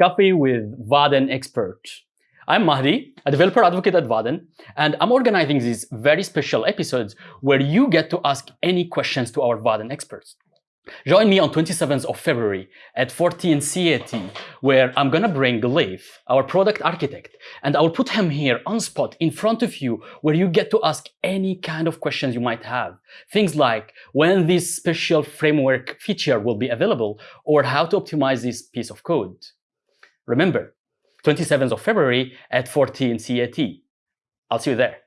Coffee with Vaadin Expert. I'm Mahdi, a developer advocate at Vaadin, and I'm organizing these very special episodes where you get to ask any questions to our Vaadin experts. Join me on 27th of February at 14 CAT, where I'm gonna bring Leif, our product architect, and I'll put him here on spot in front of you where you get to ask any kind of questions you might have. Things like when this special framework feature will be available or how to optimize this piece of code. Remember, 27th of February at 14 CAT. I'll see you there.